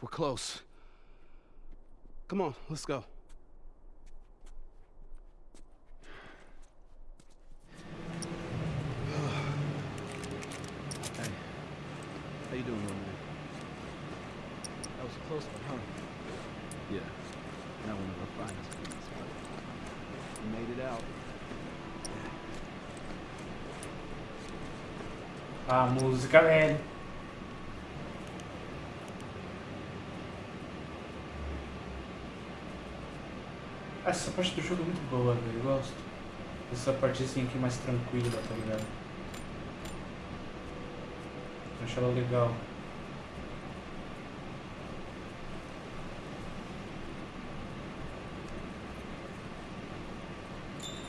We're close. Come on, let's go. Parte do jogo é muito boa, velho. Eu gosto. Essa parte assim aqui mais tranquila, tá ligado? Eu acho ela legal.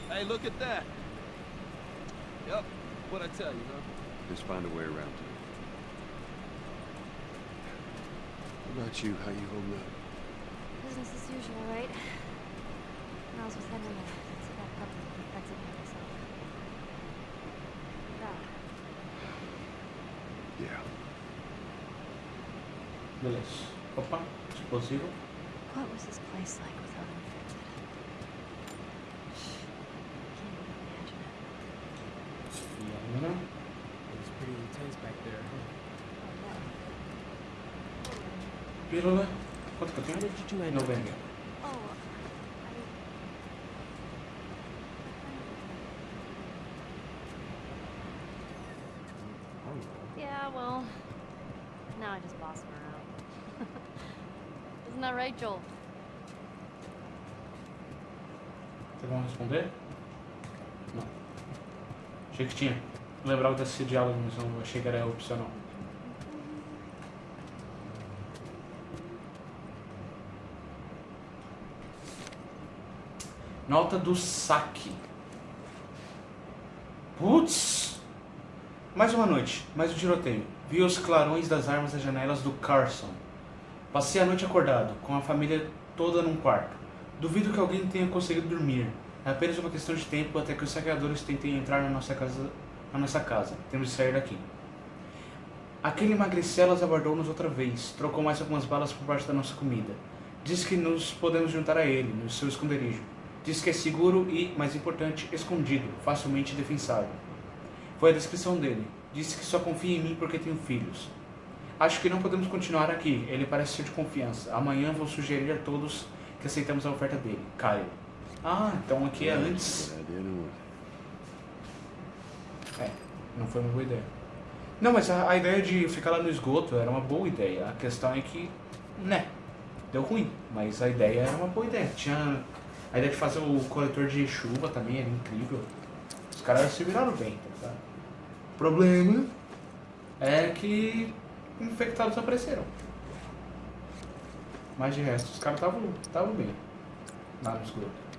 Hey, look at that. Yep, what I tell you, huh? Just find a way around to it. What about you? How you holding up? Business as usual, right? Miles was heading to see that puppy infected by myself. God. Yeah. Beleza. Opa, explosivo. What was this place like without an infected? Can't even imagine it. E a mina. It's pretty intense back there, huh? Oh, Pílula. Quanto que eu How tenho? did you end up Novembro. here? no. Oh, I... Yeah, well, now I just boss him around. Isn't that right, Joel? Vocês vão responder? Não. Achei que tinha. Não lembrava desse diálogo, mas eu achei que era opcional. Nota do saque. Putz! Mais uma noite, mais um tiroteio. Vi os clarões das armas nas janelas do Carson. Passei a noite acordado, com a família toda num quarto. Duvido que alguém tenha conseguido dormir. É apenas uma questão de tempo até que os saqueadores tentem entrar na nossa casa. Na nossa casa. Temos de sair daqui. Aquele magricelas abordou-nos outra vez. Trocou mais algumas balas por parte da nossa comida. Diz que nos podemos juntar a ele, no seu esconderijo. Diz que é seguro e, mais importante, escondido, facilmente defensável. Foi a descrição dele. Disse que só confia em mim porque tenho filhos. Acho que não podemos continuar aqui. Ele parece ser de confiança. Amanhã vou sugerir a todos que aceitamos a oferta dele. Kyle. Ah, então aqui é antes. É, não foi uma boa ideia. Não, mas a, a ideia de ficar lá no esgoto era uma boa ideia. A questão é que, né, deu ruim. Mas a ideia era uma boa ideia. Tinha a ideia de fazer o coletor de chuva também era incrível. Os caras se viraram bem, tá? O problema é que infectados apareceram. Mas de resto, os caras estavam bem. Lá no esgoto.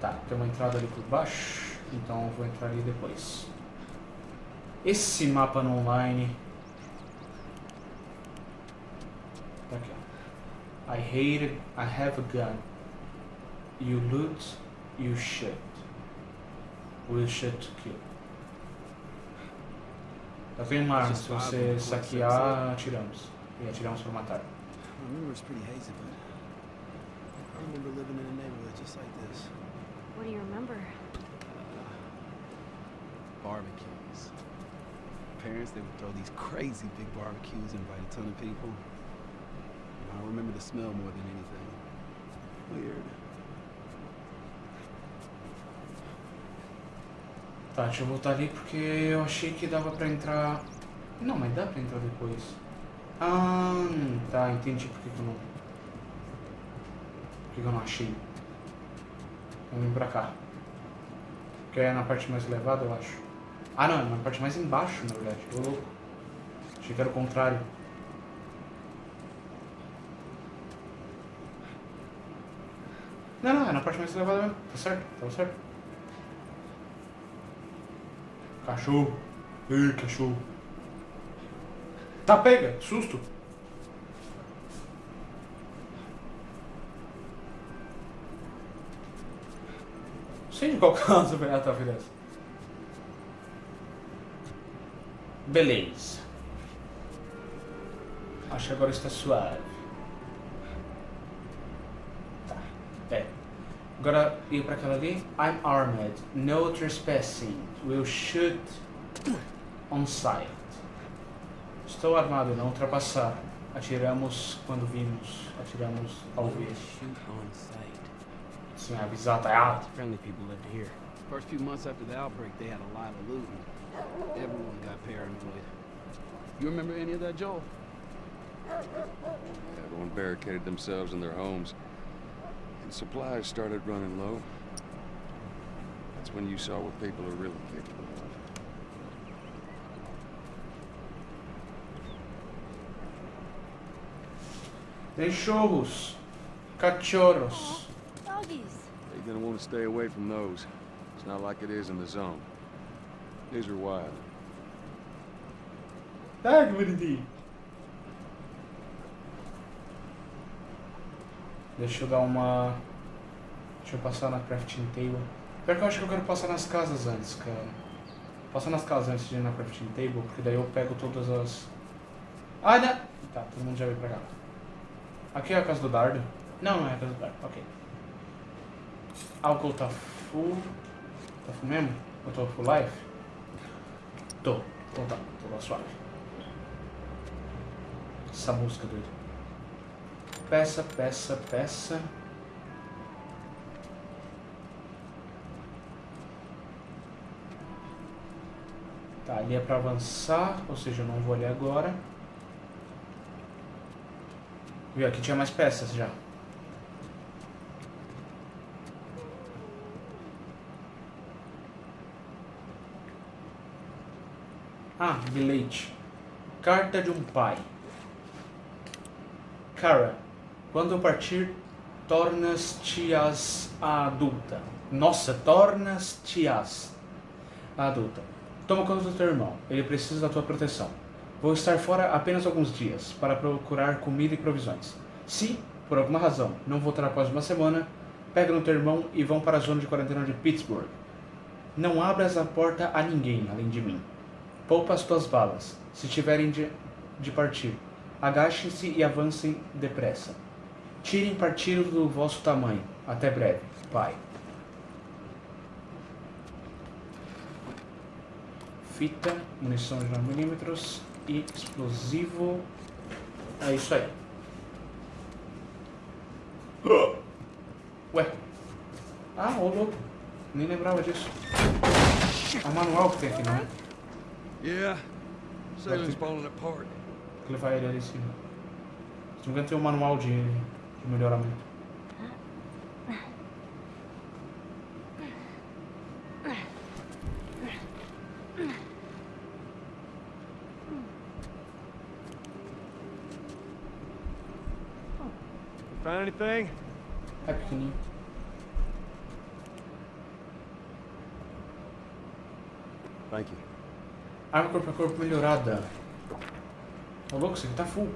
Tá, tem uma entrada ali por baixo, então eu vou entrar ali depois. Esse mapa no online. Tá aqui, ó. I hate it, I have a gun. You loot, you shoot. Will shoot to kill. Eu tenho uma arma, se você saquear, atiramos. E atiramos para matar. I remember it's pretty hazy, but I remember living in a neighborhood just like this. What do you remember? Uh, barbecues. Parents, they would throw these crazy big barbecues, and invite a ton of people. And I remember the smell more than anything. Weird. Tá, deixa eu voltar ali porque eu achei que dava pra entrar... Não, mas dá pra entrar depois. Ah, tá, entendi por que eu não... Por que eu não achei. Vamos vir pra cá. Que é na parte mais elevada, eu acho. Ah, não, é na parte mais embaixo, na verdade. Ô, louco. Achei que era o contrário. Não, não, é na parte mais elevada mesmo. Tá certo, tava certo. Cachorro. Ei, cachorro. Tá, pega. Susto. Sei de qual caso, velho. Ah, tá, beleza. Beleza. Acho que agora está suave. Agora ir para aquela ali. I'm armed. No trespassing. Will shoot on sight. Estou armado, não ultrapassar. Atiramos quando vimos. Atiramos ao ver. Shoot on sight. Sim, avisar, tá errado. Friendly people lived here. First few months after the outbreak, they had a lot of looting. Everyone got paranoid. You remember any of that, Joel? Everyone barricaded themselves in their homes. And supplies started running low. That's when you saw what people are really capable of. Cachorros. Cachorros. Doggies. You're gonna want to stay away from those. It's not like it is in the zone. These are wild. Ah, que Deixa eu dar uma... Deixa eu passar na crafting table. Pior que eu acho que eu quero passar nas casas antes, cara. Passar nas casas antes de ir na crafting table, porque daí eu pego todas as... Ah, não! Tá, todo mundo já veio pra cá. Aqui é a casa do dardo? Não, não é a casa do dardo, ok. Álcool tá full... Tá full mesmo? Eu tô full life? Tô. Então tá, tô lá suave. Essa música doida. Peça, peça, peça. Tá, ali é pra avançar, ou seja, eu não vou ali agora. Viu, aqui tinha mais peças já. Ah, bilhete. Carta de um pai. Cara, quando partir, tornas-te-as adulta. Nossa, tornas-te-as adulta. Toma conta do teu irmão, ele precisa da tua proteção. Vou estar fora apenas alguns dias, para procurar comida e provisões. Se, por alguma razão, não voltar após uma semana, pega no teu irmão e vão para a zona de quarentena de Pittsburgh. Não abras a porta a ninguém, além de mim. Poupa as tuas balas, se tiverem de, de partir. Agachem-se e avancem depressa. Tirem partido do vosso tamanho. Até breve, pai. Fita, munição de 9mm e explosivo. É isso aí. Ué. Ah, ô louco. Nem lembrava disso. É o manual que tem aqui, não é? Yeah. Sailing's falling apart. Vou levar ele ali em cima. Se não me engano, tem um manual de, de melhoramento. Find anything? É pequenininho. Thank you. Arma corpo a corpo melhorada. Ô louco, isso aqui tá full.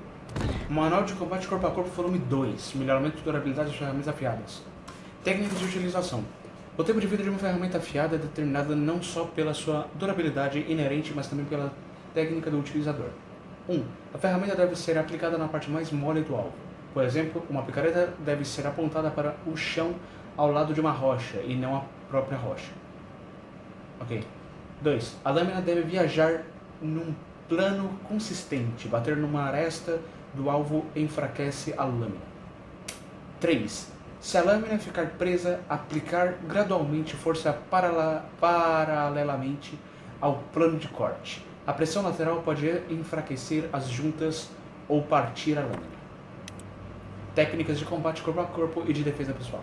Manual de combate corpo a corpo volume 2. Melhoramento de durabilidade de ferramentas afiadas. Técnicas de utilização. O tempo de vida de uma ferramenta afiada é determinado não só pela sua durabilidade inerente, mas também pela técnica do utilizador. 1. Um, a ferramenta deve ser aplicada na parte mais mole do alvo. Por exemplo, uma picareta deve ser apontada para o chão ao lado de uma rocha e não a própria rocha. Ok. 2. A lâmina deve viajar num plano consistente. Bater numa aresta do alvo enfraquece a lâmina. 3. Se a lâmina ficar presa, aplicar gradualmente força paralela- paralelamente ao plano de corte. A pressão lateral pode enfraquecer as juntas ou partir a lâmina. Técnicas de combate corpo a corpo e de defesa pessoal.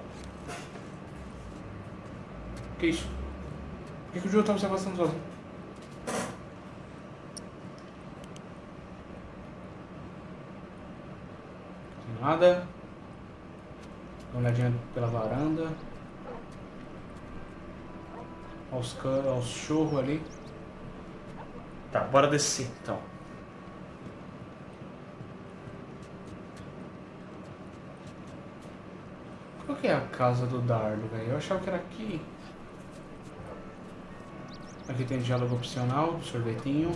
Que isso? Por que, o Joe tá se afastando sozinho? Tem nada. Dá uma olhadinha pela varanda. Olha os, can- olha os churros ali. Tá, bora descer então. Qual que é a casa do Dardo, velho? Eu achava que era aqui. Aqui tem diálogo opcional, sorvetinho.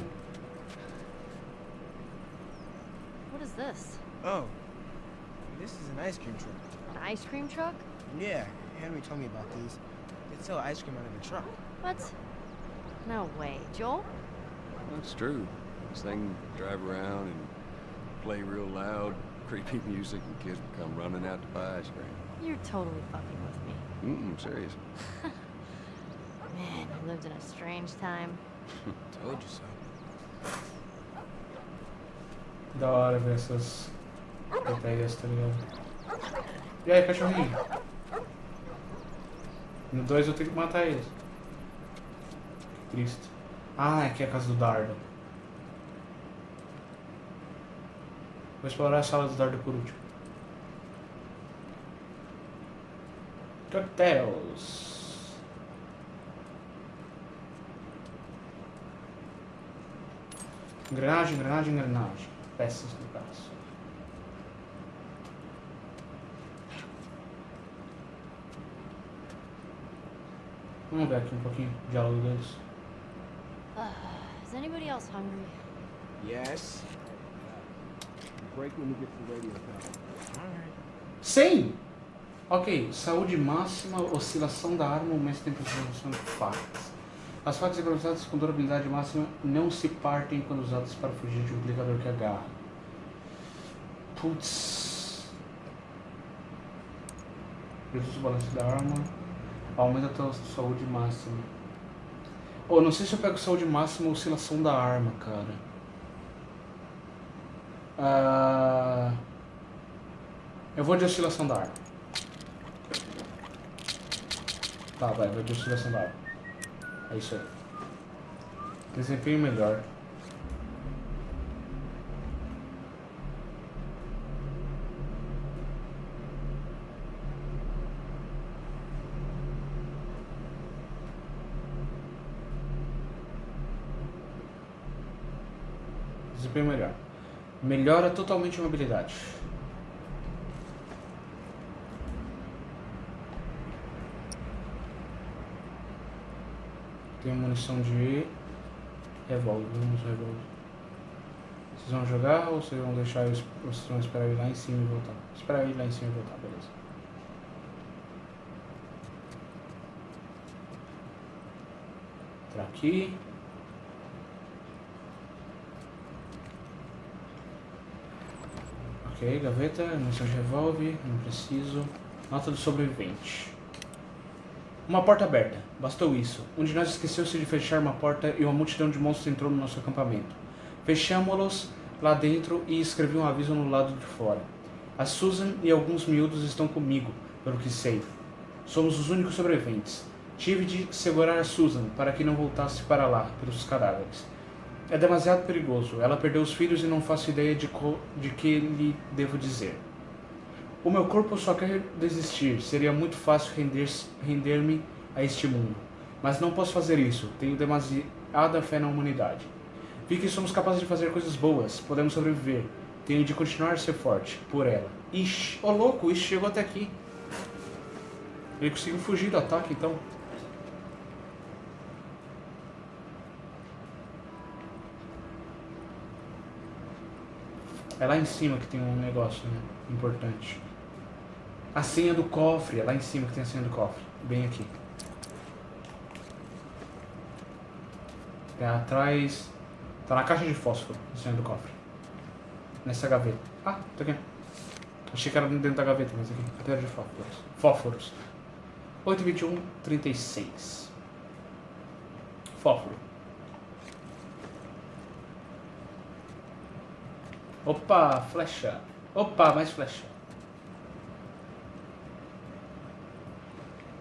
Ice cream truck. An ice cream truck? Yeah, Henry told me about these. They sell ice cream out of the truck. What? No way. Joel? That's true. This thing drive around and play real loud, creepy music, and kids would come running out to buy ice cream. You're totally fucking with me. Mm-mm, serious. Man, you lived in a strange time. Told you so. Da hora ver essas ideias, tá ligado? E aí, cachorrinho? No 2 eu tenho que matar eles. Que triste. Ah, aqui é a casa do Dardo. Vou explorar a sala do Dardo por último. Cocktails. Engrenagem, engrenagem, engrenagem. Peças no caso. Vamos ver aqui um pouquinho o diálogo deles. Is anybody else hungry? Yes. Break when you get to the radio tower. Alright. Sim! Ok, saúde máxima, oscilação da arma, aumento de temperatura de facas. As facas improvisadas com durabilidade máxima não se partem quando usadas para fugir de um aplicador que agarra. Putz. Reduz o balanço da arma. Aumenta a tua saúde máxima. Oh, não sei se eu pego saúde máxima ou oscilação da arma, cara. Ah, Eu vou de oscilação da arma. Tá, vai, vai de oscilação da arma. É isso aí. Desempenho melhor. Desempenho melhor. Melhora totalmente a mobilidade. Tem munição de revólver, vamos revólver. Vocês vão jogar ou vocês vão deixar vocês vão esperar ir lá em cima e voltar? Esperar ir lá em cima e voltar, beleza. Entrar aqui. Ok, gaveta, munição de revólver, não preciso. Nota do sobrevivente. Uma porta aberta. Bastou isso. Um de nós esqueceu-se de fechar uma porta e uma multidão de monstros entrou no nosso acampamento. Fechamos-los lá dentro e escrevi um aviso no lado de fora. A Susan e alguns miúdos estão comigo, pelo que sei. Somos os únicos sobreviventes. Tive de segurar a Susan para que não voltasse para lá, pelos cadáveres. É demasiado perigoso. Ela perdeu os filhos e não faço ideia de, de que lhe devo dizer. O meu corpo só quer desistir. Seria muito fácil render- render-me a este mundo. Mas não posso fazer isso. Tenho demasiada fé na humanidade. Vi que somos capazes de fazer coisas boas. Podemos sobreviver. Tenho de continuar a ser forte. Por ela. Ixi, ô louco, ixi, chegou até aqui. Ele conseguiu fugir do ataque, então. É lá em cima que tem um negócio né, importante. A senha do cofre, é lá em cima que tem a senha do cofre. Bem aqui. É atrás. Tá na caixa de fósforo, a senha do cofre. Nessa gaveta. Ah, tá aqui. Achei que era dentro da gaveta, mas aqui. Cadeira de fósforos. Fósforos. 821 36. Fósforo. Opa, flecha. Opa, mais flecha.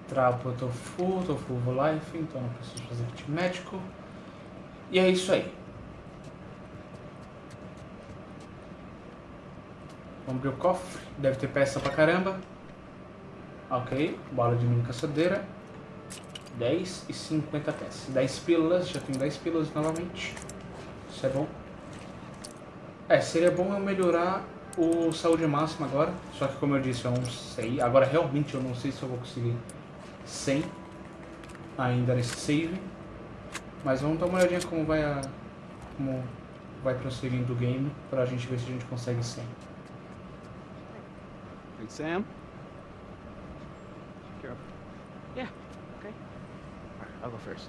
Trapo, eu tô full, tô full life, então não preciso fazer kit médico. E é isso aí. Vamos abrir o cofre. Deve ter peça pra caramba. Ok, bola de mini caçadeira. 10 e 50 peças. 10 pílulas, já tenho 10 pílulas novamente. Isso é bom. É, seria bom eu melhorar o saúde máxima agora. Só que como eu disse, eu não sei. Agora realmente eu não sei se eu vou conseguir 100 ainda nesse save. Mas vamos dar uma olhadinha como vai a. como vai transferindo o game pra gente ver se a gente consegue 100. Hey, Sam? Yeah, okay. I'll go first.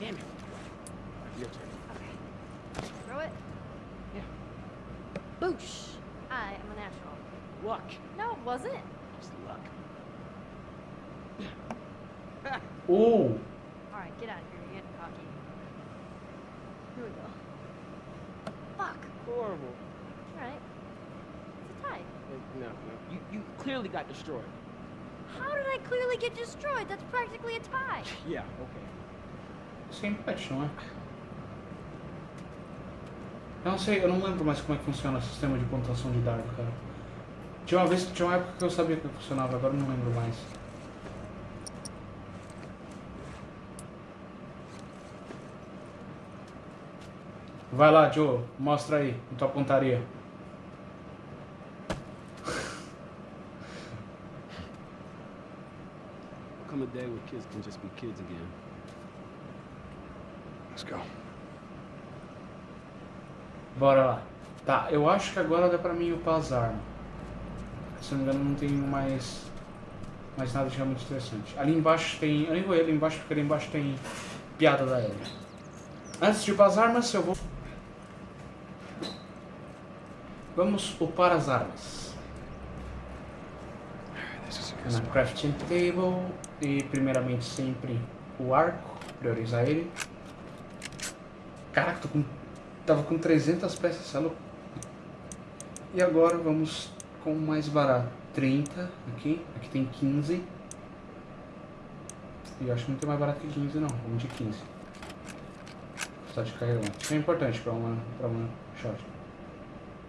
Damn it. Alright, your turn. okay. Throw it. Yeah. Boosh! I am a natural. Luck. No, it wasn't. Just luck. Ooh. Alright, get out of here. You're getting cocky. Here we go. Fuck. Horrible. Alright. It's a tie. Uh, No, no. You, you clearly got destroyed. How did I clearly get destroyed? That's practically a tie. Yeah, okay. Isso é empate, não é? Eu não sei, eu não lembro mais como é que funciona o sistema de pontuação de dado, cara. Tinha uma vez, tinha uma época que eu sabia como funcionava, agora não lembro mais. Vai lá, Joe, mostra aí, a tua pontaria. Come a day where kids can just be kids again. Let's go. Bora lá. Tá, eu acho que agora dá pra mim upar as armas. Se não me engano, não tem mais, mais nada de realmente interessante. Ali embaixo tem. Eu nem vou ir ali embaixo porque ali embaixo tem piada da Ellie. Antes de upar as armas, eu vou. Vamos upar as armas. Na crafting table. E primeiramente sempre o arco. Priorizar ele. Caraca, tô com. Tava com 300 peças, você é louco? E agora vamos com o mais barato. 30 aqui. Aqui tem 15. E eu acho que não tem mais barato que 15 não. Vamos de 15. Só de carregamento. Isso é importante para uma, pra uma shot.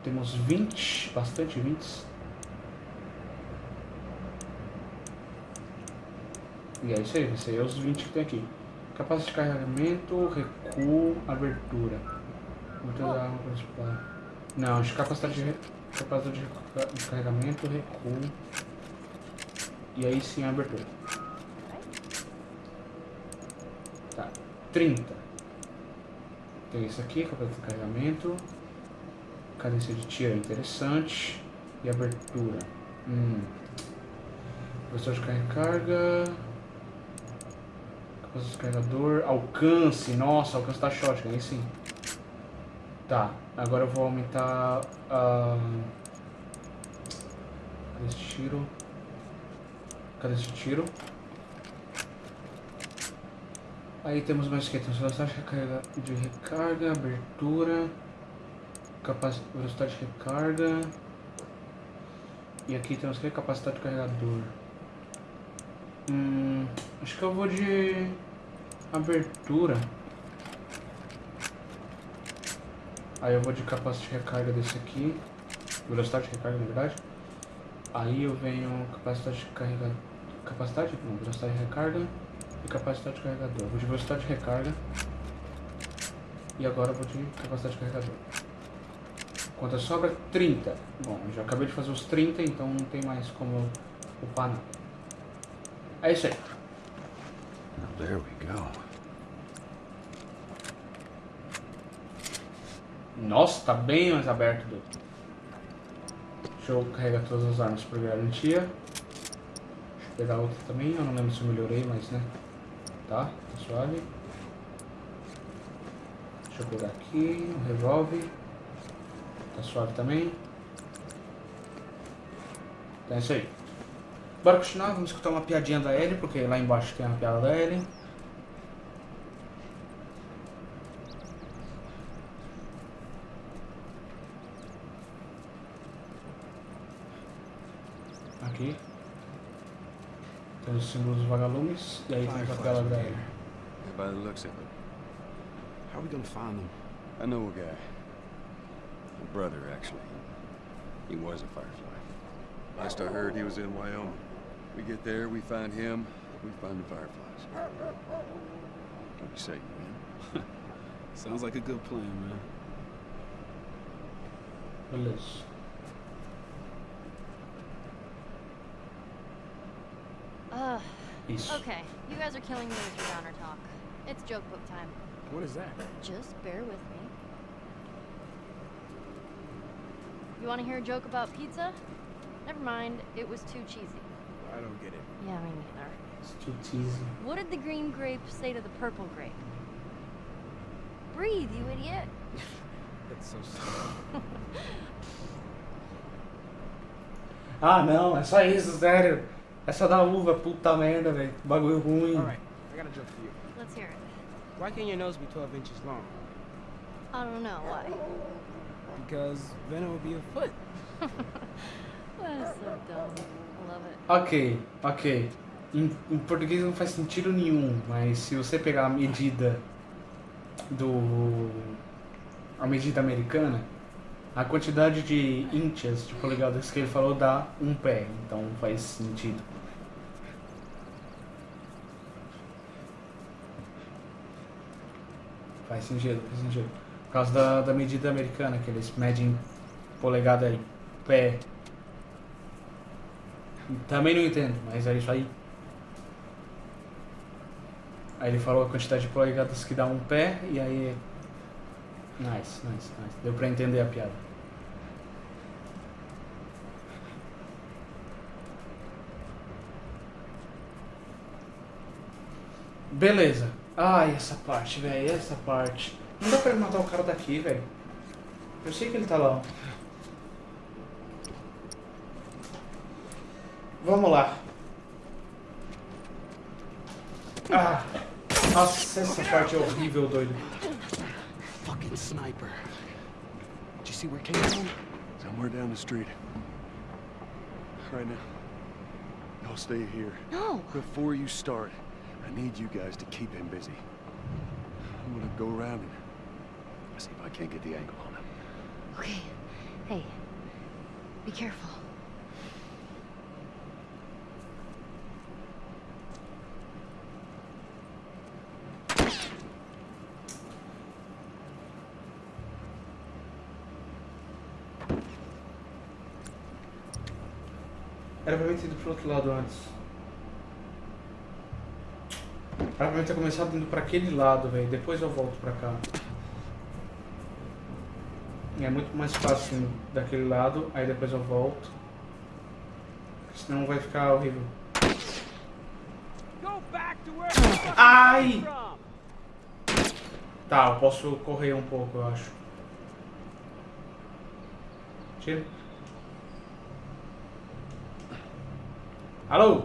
Temos 20, bastante 20. E é isso aí, aí é os 20 que tem aqui. Capacidade de carregamento, recuo, abertura. Abertura da arma principal. Não, acho que capacidade de, capacidade de, de carregamento, recuo. E aí sim a abertura. Tá, 30. Tem isso aqui, capacidade de carregamento. Cadência de tiro é interessante. E abertura. Hum. Velocidade de carga. Capacidade de carregador. Alcance. Nossa, alcance da shotgun, aí sim. Tá, agora eu vou aumentar a. Cadê esse tiro? Cadê esse tiro? Aí temos mais o que? Temos velocidade de recarga, abertura, capac... velocidade de recarga. E aqui temos que? Capacidade de carregador. Hum, acho que eu vou de abertura. Aí eu vou de capacidade de recarga desse aqui. Velocidade de recarga, na verdade. Aí eu venho capacidade de carregador. Capacidade? Não, velocidade de recarga e capacidade de carregador. Vou de velocidade de recarga. E agora vou de capacidade de carregador. Quanto sobra? 30. Bom, já acabei de fazer os 30, então não tem mais como upar nada. É isso aí. Now, there we go. Nossa, tá bem mais aberto. Do... Deixa eu carregar todas as armas por garantia. Deixa eu pegar outra também. Eu não lembro se eu melhorei, mas né. Tá, tá suave. Deixa eu pegar aqui o revólver. Tá suave também. Então é isso aí. Bora continuar, vamos escutar uma piadinha da Ellie, porque lá embaixo tem uma piada da Ellie. Aqui. Tem os símbolos dos vagalumes. E aí tem a were da. Ellie. By the looks of it, How are we gonna find them? I know a guy. A brother, actually. He was a Firefly. Last I heard, he was in Wyoming. We get there, we find him, we find the Fireflies. What do you say, man? Sounds like a good plan, man. Beleza. Ugh, Okay, you guys are killing me with your downer talk. It's joke book time. What is that? Just bear with me. You want to hear a joke about pizza? Never mind, it was too cheesy. I don't get it. Yeah, me neither. It's too cheesy. What did the green grape say to the purple grape? Breathe, you idiot. That's so sad. Ah, não, é só isso, sério. É só da uva, puta merda, velho. Bagulho ruim. All right, I got a joke for you. Let's hear it. Why can't your nose be 12 inches long? I don't know why. Because then it would be a foot. That is so dumb. It. Ok, ok. Em, em português não faz sentido nenhum, mas se você pegar a medida do. a medida americana, a quantidade de inches, de polegadas que ele falou dá um pé, então faz sentido. Faz sentido, faz sentido. Por causa da, da medida americana, que eles medem polegada em pé. Também não entendo, mas é isso aí. Aí ele falou a quantidade de polegadas que dá um pé e aí. Nice, nice, nice. Deu pra entender a piada. Beleza. Ai, essa parte, velho, essa parte. Não dá pra matar o cara daqui, velho. Eu sei que ele tá lá. Vamos lá. Ah! Nossa, essa parte é horrível, doido. Fucking sniper. Did you see where it came from? Somewhere down the street. Right now. Y'all stay here. No! Before you start, I need you guys to keep him busy. I'm gonna go around and see if I can't get the angle on him. Okay. Hey, be careful. Era pra mim ter ido pro outro lado antes. Era pra mim ter começado indo pra aquele lado, velho. Depois eu volto pra cá. É muito mais fácil indo daquele lado, aí depois eu volto. Senão vai ficar horrível. Ai! Tá, eu posso correr um pouco, eu acho. Tira. Alô?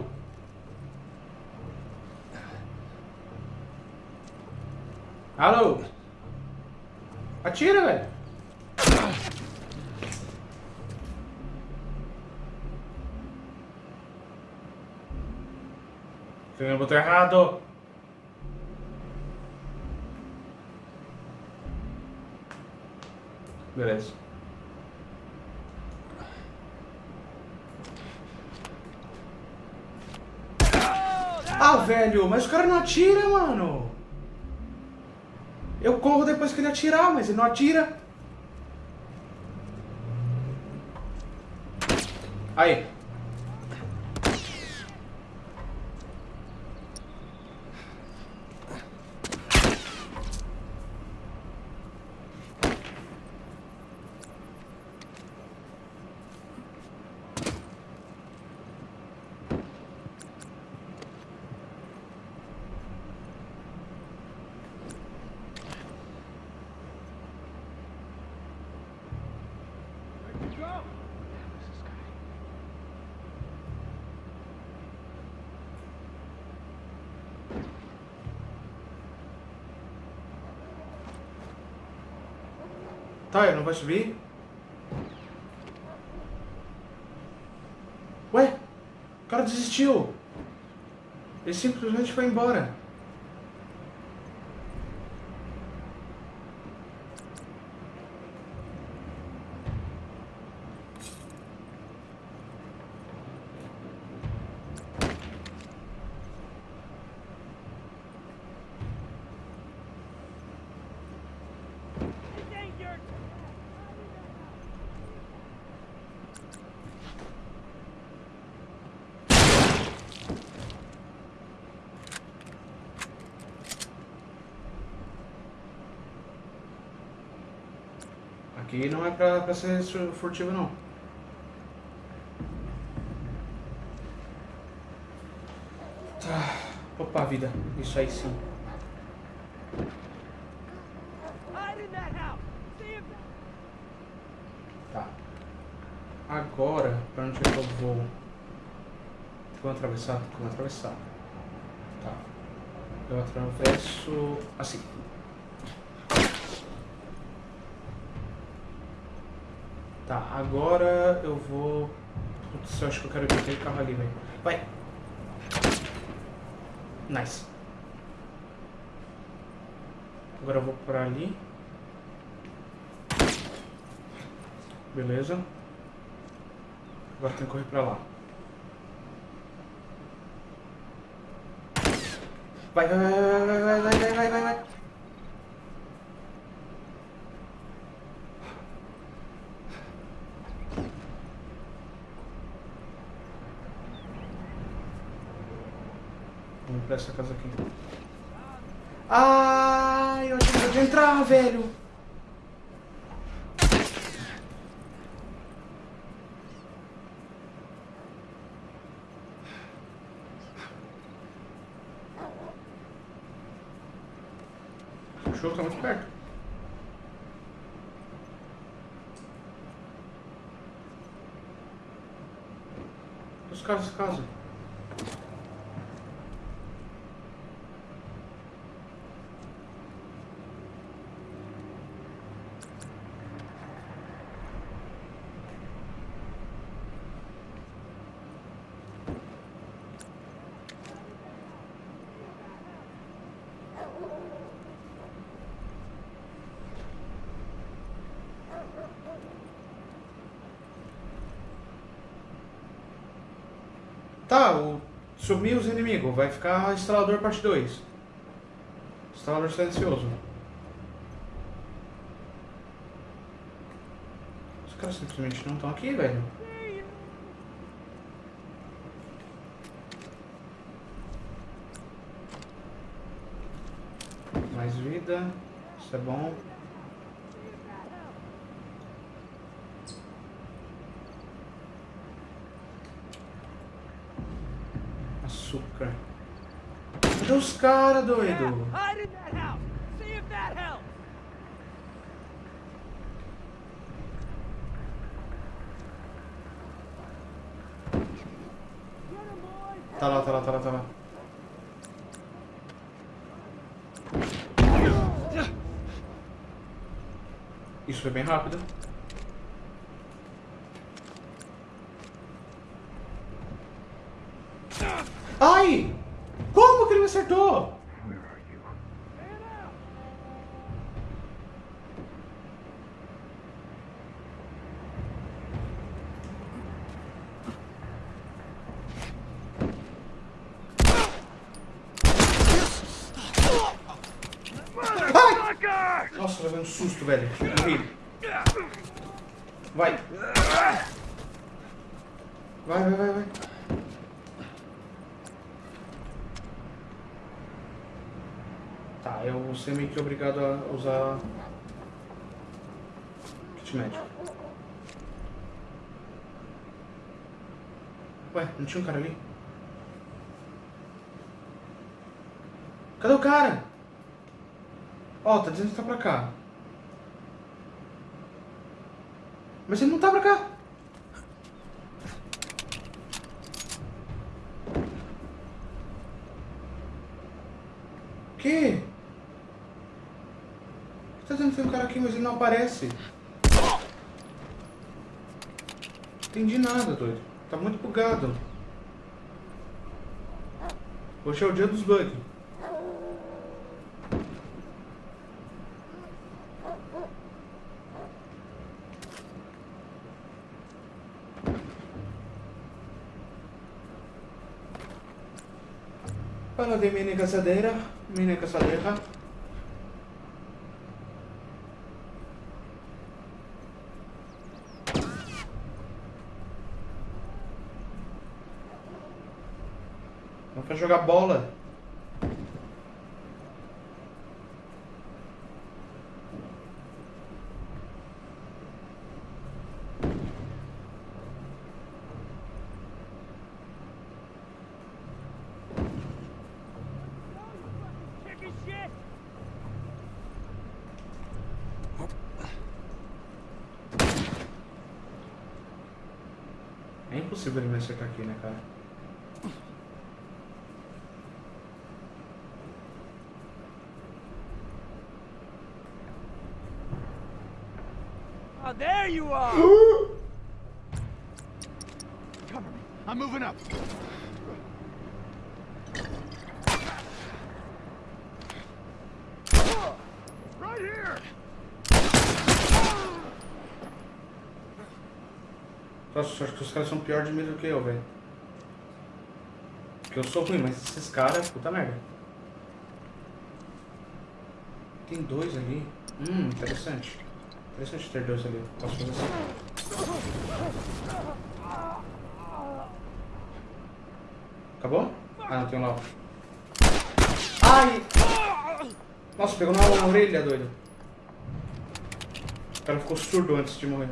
Alô? Atira, velho. No botão errado. Beleza. Ah, velho, mas o cara não atira, mano. Eu corro depois que ele atirar, mas ele não atira. Aí. Tá, não vai subir? Ué? O cara desistiu. Ele simplesmente foi embora. Aqui não é pra, pra ser furtivo não. Tá. Opa, vida. Isso aí sim. Tá. Agora, pra onde é que eu vou? Vou atravessar? Vou atravessar. Tá. Eu atravesso assim. Tá, agora eu vou... Putz, eu acho que eu quero ir aquele carro ali, velho. Vai! Nice. Agora eu vou por ali. Beleza. Agora tem que correr pra lá. Vai, vai, vai, vai, vai, dessa casa aqui. Ah, eu tenho que entrar, velho. O cachorro tá muito perto. Os caras, os caras. Sumiu os inimigos. Vai ficar instalador parte 2. Instalador silencioso. Os caras simplesmente não estão aqui, velho. Mais vida. Isso é bom. Açúcar. Cadê os caras, doido? Tá lá, tá lá, tá lá, tá lá. Isso foi bem rápido. Ai! Como que ele me acertou? Ai! Nossa, levei um susto, velho. Morri. Vai. Vai, vai, vai, vai. Tá, eu vou ser meio que obrigado a usar kit médico. Ué, não tinha um cara ali? Cadê o cara? Ó, tá dizendo que tá pra cá. Mas ele não tá pra cá. O quê? Tá dizendo que tem um cara aqui, mas ele não aparece. Entendi nada, doido. Tá muito bugado. Hoje é o dia dos bugs. Fala de mini caçadeira, mini caçadeira. jogar bola. É impossível ele me acertar aqui, né, cara? There you are! Cover me. I'm moving up. Right here. Nossa, acho que os caras são pior de mim do que eu, velho. Porque eu sou ruim, mas esses caras, puta merda. Tem dois ali. Hum, interessante. Interessante ter dois ali. Posso fazer assim. Acabou? Ah, não tem um lá. Ai! Nossa, pegou na orelha, doido. O cara ficou surdo antes de morrer.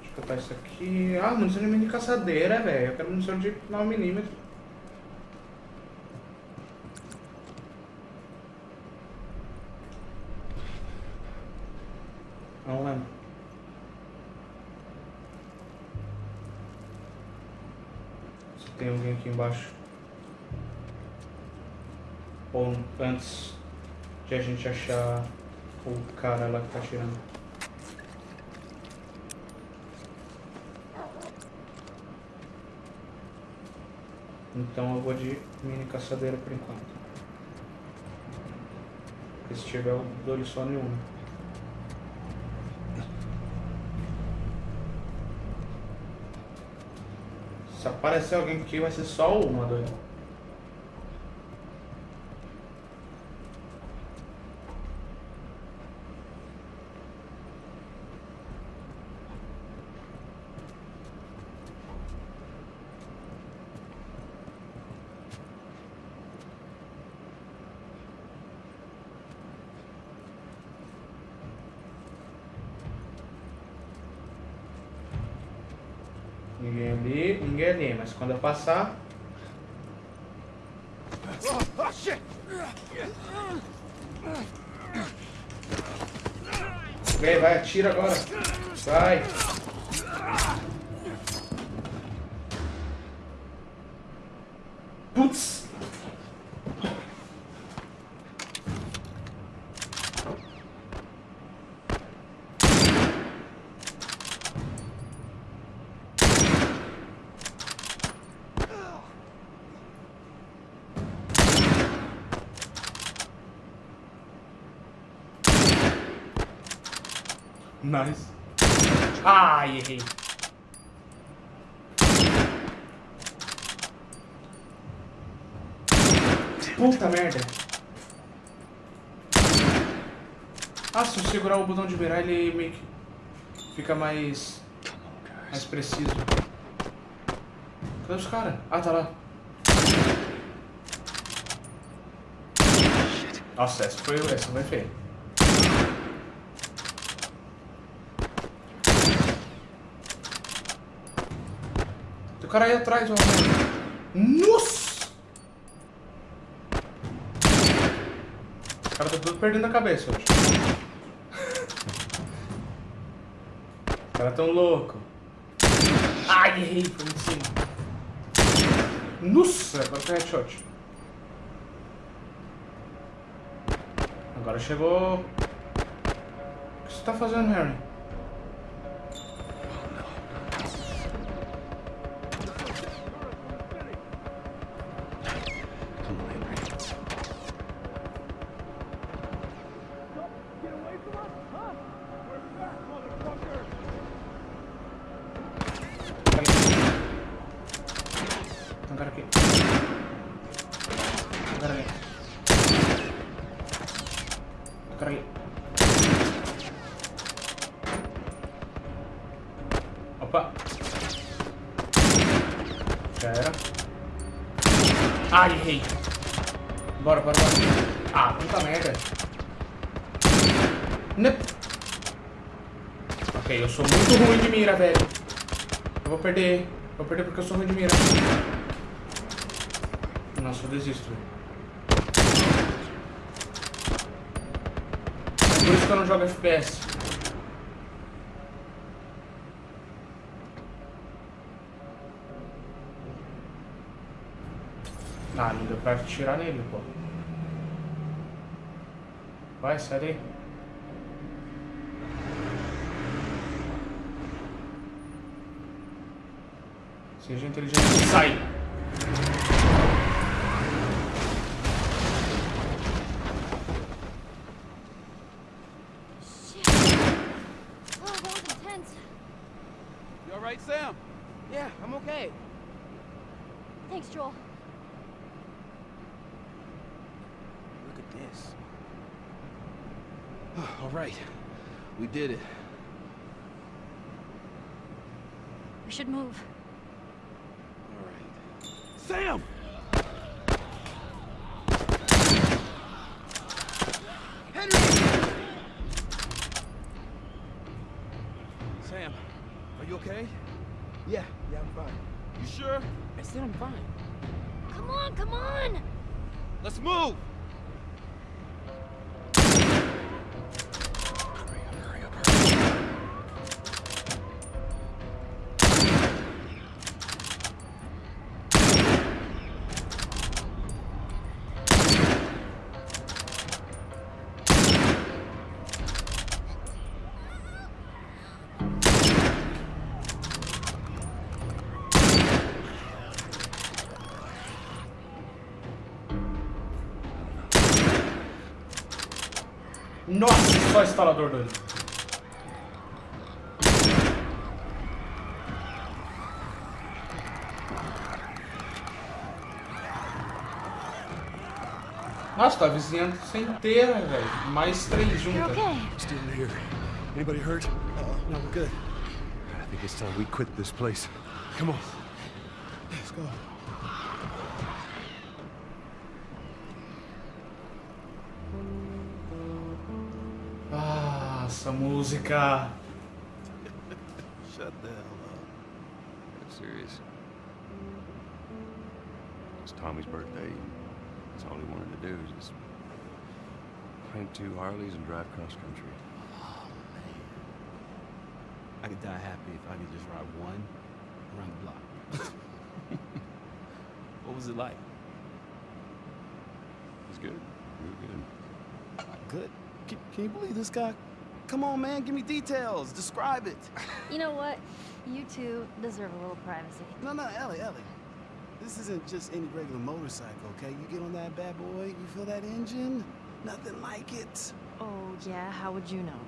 Deixa eu botar isso aqui. Ah, munição de mini caçadeira, velho. Eu quero munição de 9mm. Não lembro. Se tem alguém aqui embaixo. Ou antes de a gente achar o cara lá que tá atirando. Então eu vou de mini caçadeira por enquanto. Porque se tiver eu dou só nenhum. Aparecer alguém aqui vai ser só uma, doido. Ninguém ali, ninguém ali, mas quando eu passar. Vem, vai, atira agora. Vai. Nice. Ai, errei. Puta merda. Ah, se eu segurar o botão de virar, ele meio que fica mais, mais preciso. Cadê os caras? Ah, tá lá. Nossa, essa foi, essa foi feia. O cara aí atrás, ó. Nossa! O cara tá tudo perdendo a cabeça hoje. O cara tão louco. Ai, errei, foi em cima. Nossa, agora tem headshot. Agora chegou. O que você tá fazendo, Harry? mira, velho. Eu vou perder. Vou perder porque eu sou ruim de mira. Nossa, eu desisto, velho. É por isso que eu não jogo FPS. Ah, não deu pra tirar nele, pô. Vai, sai daí. Seja inteligente. Sai! Shit. Oh, that was intense. You all right, Sam? Yeah, I'm okay. Thanks, Joel. Look at this. all right. We did it. We should move. Sam! Sam, are you okay? Yeah, yeah, I'm fine. You sure? I said I'm fine. Nossa, só instalador doido. Nossa, tá a vizinhança inteira, velho. Mais três juntas. Still here. Anybody hurt? Uh-oh, no, we're good. I think it's time we quit this place. Come on. Let's go. Essa música. Shut the hell up. I'm serious. It's Tommy's birthday. That's all he wanted to do is just rent two Harleys and drive cross country. Oh man. I could die happy if I could just ride one around the block. what was it like? It was good. Real good. Good. Can, can you believe this guy? Come on, man, give me details. Describe it. You know what? You two deserve a little privacy. No, no, Ellie, Ellie. This isn't just any regular motorcycle, okay? You get on that bad boy, you feel that engine? Nothing like it. Oh, yeah? How would you know?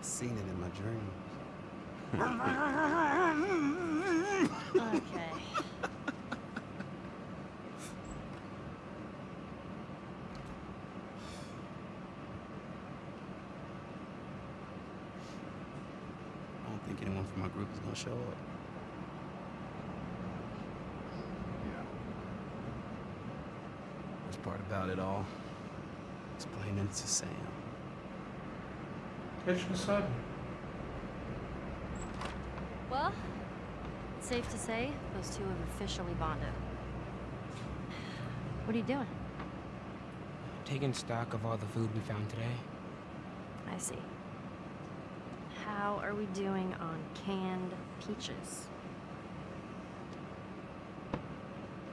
Seen it in my dreams. Okay. I don't think anyone from my group is gonna show up. Yeah. Worst part about it all, explaining it to Sam. A gente não sabe. Well, it's safe to say those two have officially bonded. What are you doing? Taking stock of all the food we found today. I see. How are we doing on canned peaches?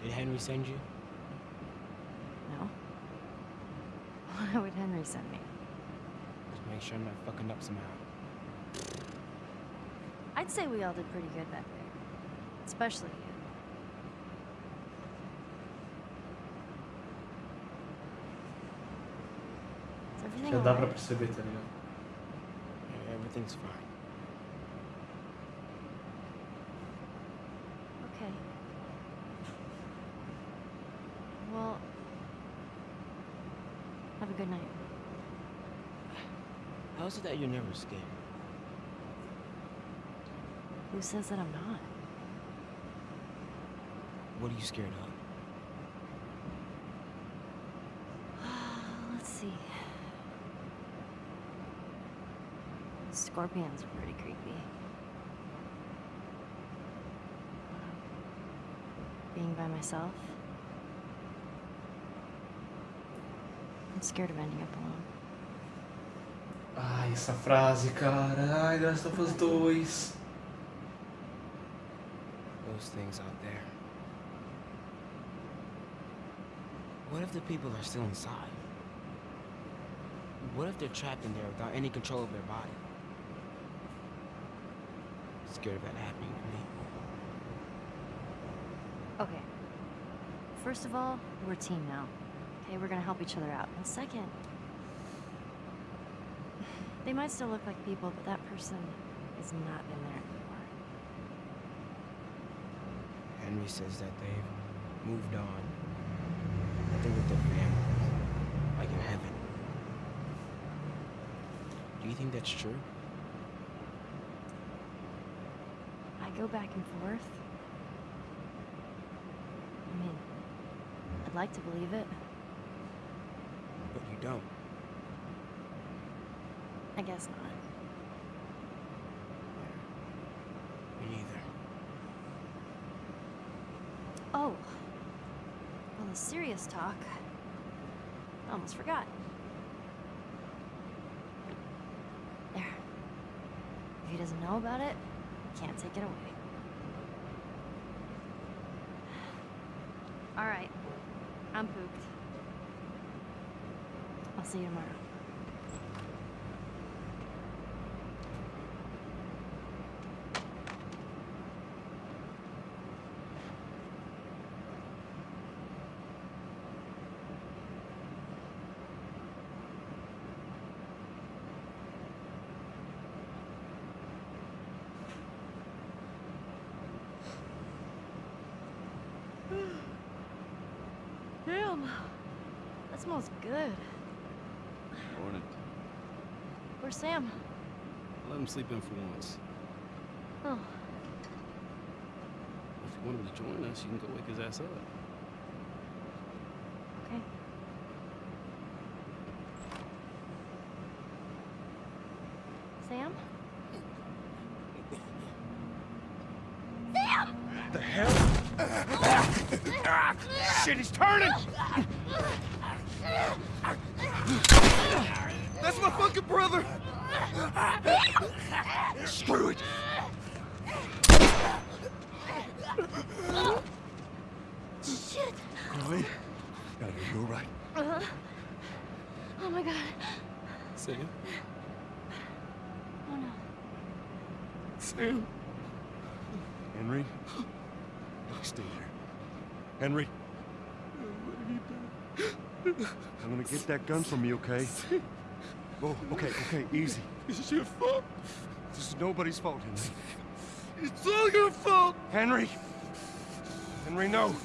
Did Henry send you? No? Why would Henry send me? Just make sure I'm not fucking up somehow. I'd say we all did pretty good back there. Especially you. Is everything Já dá pra alright? perceber, tá ligado? Everything's fine. Okay. Well, have a good night. How is it that you're never scared? Who says that I'm not? What are you scared of? Let's see. Scorpions are pretty creepy. Being by myself. I'm scared of ending up alone. Ai, essa frase, cara. Ai, Last of Us 2. Those things out there. What if the people are still inside? What if they're trapped in there without any control of their body? Scared of that happening to me. Okay. First of all, we're a team now. Okay, we're gonna help each other out. And second, they might still look like people, but that person is not in there anymore. Henry says that they've moved on. That they're with their families, like in heaven. Do you think that's true? I go back and forth. I mean, I'd like to believe it. But you don't. I guess not. Me neither. Oh. Well, the serious talk, I almost forgot. There. If he doesn't know about it, can't take it away. All right. I'm pooped. I'll see you tomorrow. Damn. That smells good. Morning. Where's Sam? Let him sleep in for once. Oh, If you want him to join us, you can go wake his ass up. okay. Sam? Sam! The hell? Shit, he's turning! That's my fucking brother! Screw it! Shit! Chloe? Are you alright? Uh-huh. Oh my god. Sam? Oh no. Sam? Henry? Stay there. Henry? I'm gonna get that gun from me, okay? Oh, okay, okay, easy. It's your fault. This is nobody's fault, Henry. It's all your fault. Henry! Henry, no!